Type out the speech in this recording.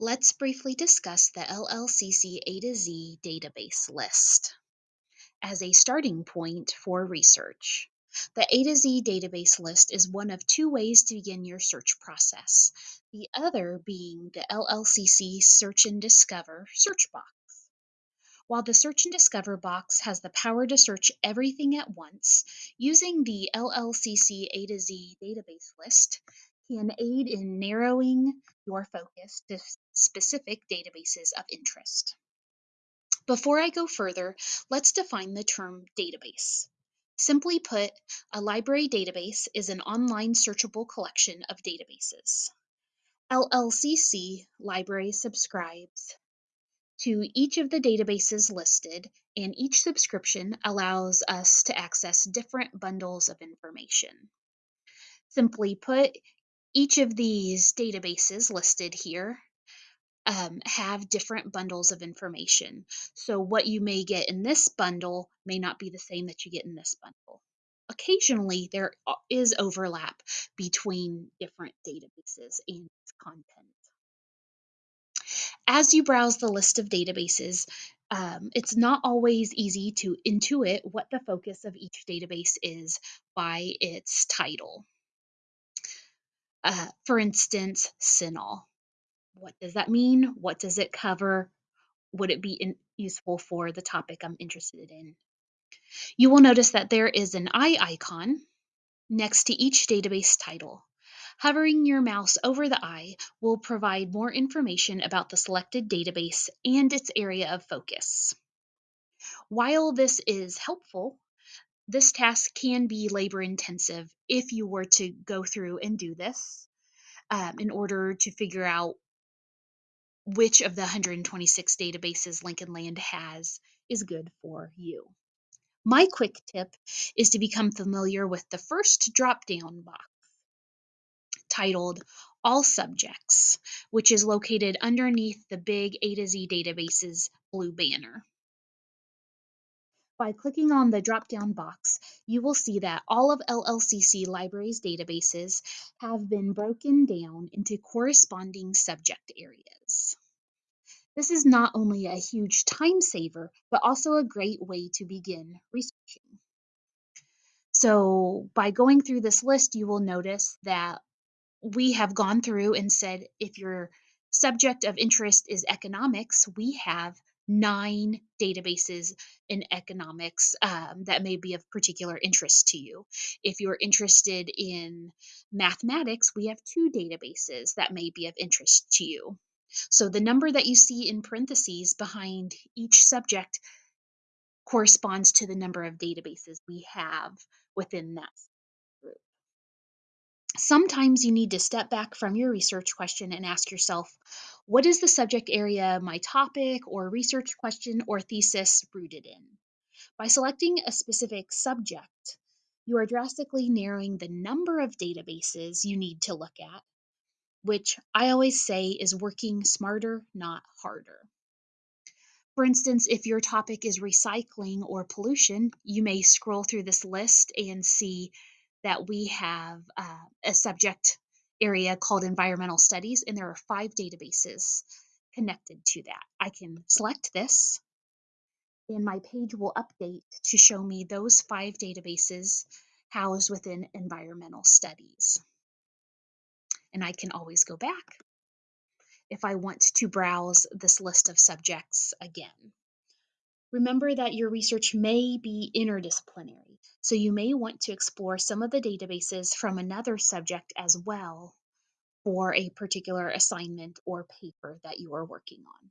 Let's briefly discuss the LLCC A to Z database list as a starting point for research. The A to Z database list is one of two ways to begin your search process, the other being the LLCC Search and Discover search box. While the Search and Discover box has the power to search everything at once, using the LLCC A to Z database list can aid in narrowing your focus to specific databases of interest. Before I go further, let's define the term database. Simply put, a library database is an online searchable collection of databases. LLCC Library subscribes to each of the databases listed, and each subscription allows us to access different bundles of information. Simply put, each of these databases listed here um, have different bundles of information. So what you may get in this bundle may not be the same that you get in this bundle. Occasionally, there is overlap between different databases and content. As you browse the list of databases, um, it's not always easy to intuit what the focus of each database is by its title. Uh, for instance, CINAHL. What does that mean? What does it cover? Would it be in, useful for the topic I'm interested in? You will notice that there is an eye icon next to each database title. Hovering your mouse over the eye will provide more information about the selected database and its area of focus. While this is helpful, this task can be labor intensive if you were to go through and do this um, in order to figure out which of the 126 databases Lincoln Land has is good for you. My quick tip is to become familiar with the first drop down box titled All Subjects, which is located underneath the big A to Z databases blue banner. By clicking on the drop-down box, you will see that all of LLCC Libraries databases have been broken down into corresponding subject areas. This is not only a huge time saver, but also a great way to begin researching. So by going through this list, you will notice that we have gone through and said if your subject of interest is economics, we have nine databases in economics um, that may be of particular interest to you. If you're interested in mathematics, we have two databases that may be of interest to you. So the number that you see in parentheses behind each subject corresponds to the number of databases we have within that. Sometimes you need to step back from your research question and ask yourself, what is the subject area my topic or research question or thesis rooted in? By selecting a specific subject, you are drastically narrowing the number of databases you need to look at, which I always say is working smarter, not harder. For instance, if your topic is recycling or pollution, you may scroll through this list and see that we have uh, a subject area called environmental studies, and there are five databases connected to that. I can select this, and my page will update to show me those five databases housed within environmental studies. And I can always go back if I want to browse this list of subjects again. Remember that your research may be interdisciplinary, so you may want to explore some of the databases from another subject as well for a particular assignment or paper that you are working on.